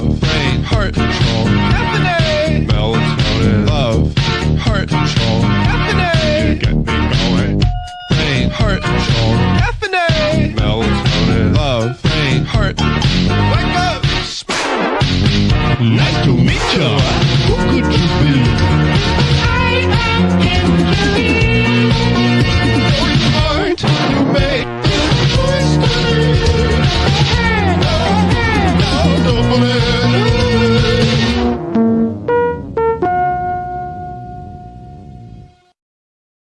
love, pain, heart control, Anthony. Melatonin, love, heart control, Anthony. Get me going, pain, heart control, Anthony. Melatonin, love, pain, heart. Wake up. Nice to meet you.